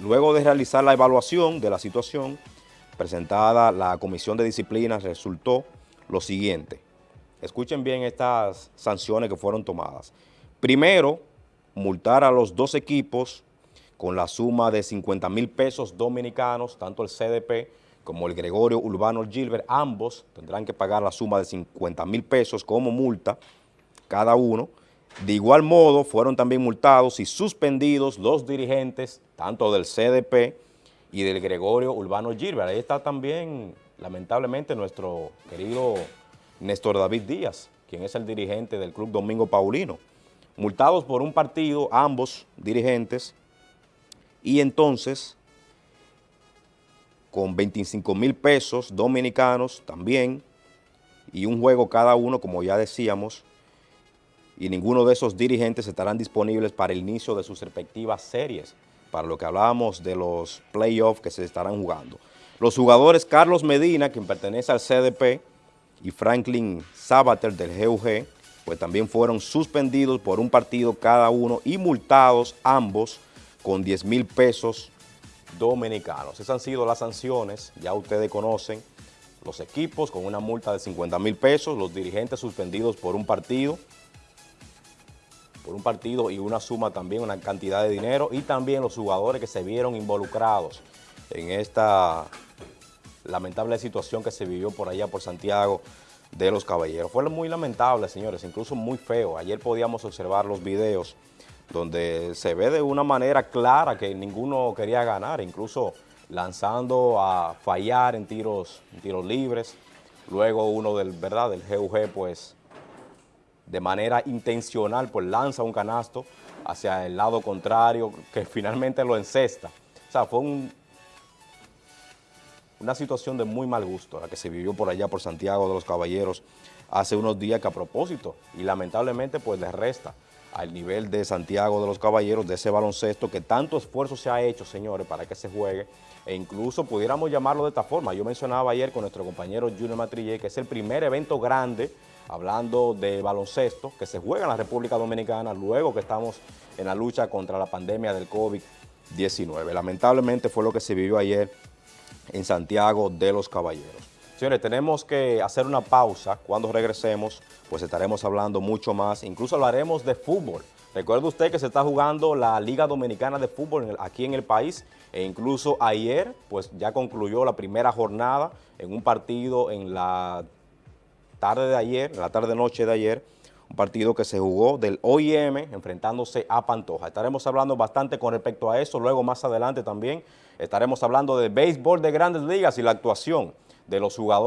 Luego de realizar la evaluación de la situación presentada, la Comisión de Disciplina resultó lo siguiente. Escuchen bien estas sanciones que fueron tomadas. Primero, multar a los dos equipos con la suma de 50 mil pesos dominicanos, tanto el CDP como el Gregorio Urbano Gilbert, ambos tendrán que pagar la suma de 50 mil pesos como multa cada uno. De igual modo, fueron también multados y suspendidos los dirigentes, tanto del CDP y del Gregorio Urbano Gilbert. Ahí está también, lamentablemente, nuestro querido Néstor David Díaz, quien es el dirigente del Club Domingo Paulino. Multados por un partido, ambos dirigentes, y entonces con 25 mil pesos dominicanos también, y un juego cada uno, como ya decíamos, y ninguno de esos dirigentes estarán disponibles para el inicio de sus respectivas series, para lo que hablábamos de los playoffs que se estarán jugando. Los jugadores Carlos Medina, quien pertenece al CDP, y Franklin Sabater del GUG, pues también fueron suspendidos por un partido cada uno y multados ambos con 10 mil pesos dominicanos. Esas han sido las sanciones, ya ustedes conocen, los equipos con una multa de 50 mil pesos, los dirigentes suspendidos por un partido, por un partido y una suma también, una cantidad de dinero, y también los jugadores que se vieron involucrados en esta lamentable situación que se vivió por allá por Santiago de los Caballeros. Fue muy lamentable, señores, incluso muy feo. Ayer podíamos observar los videos donde se ve de una manera clara que ninguno quería ganar, incluso lanzando a fallar en tiros, en tiros libres. Luego uno del, ¿verdad? del GUG, pues, de manera intencional, pues lanza un canasto hacia el lado contrario, que finalmente lo encesta. O sea, fue una situación de muy mal gusto la que se vivió por allá por Santiago de los Caballeros hace unos días que a propósito, y lamentablemente pues les resta al nivel de Santiago de los Caballeros, de ese baloncesto que tanto esfuerzo se ha hecho, señores, para que se juegue, e incluso pudiéramos llamarlo de esta forma. Yo mencionaba ayer con nuestro compañero Junior Matrillé que es el primer evento grande, hablando de baloncesto, que se juega en la República Dominicana, luego que estamos en la lucha contra la pandemia del COVID-19. Lamentablemente fue lo que se vivió ayer en Santiago de los Caballeros. Tenemos que hacer una pausa. Cuando regresemos, pues estaremos hablando mucho más. Incluso hablaremos de fútbol. Recuerde usted que se está jugando la Liga Dominicana de Fútbol aquí en el país e incluso ayer pues ya concluyó la primera jornada en un partido en la tarde de ayer, en la tarde-noche de ayer, un partido que se jugó del OIM enfrentándose a Pantoja. Estaremos hablando bastante con respecto a eso, luego más adelante también estaremos hablando de béisbol de grandes ligas y la actuación de los jugadores.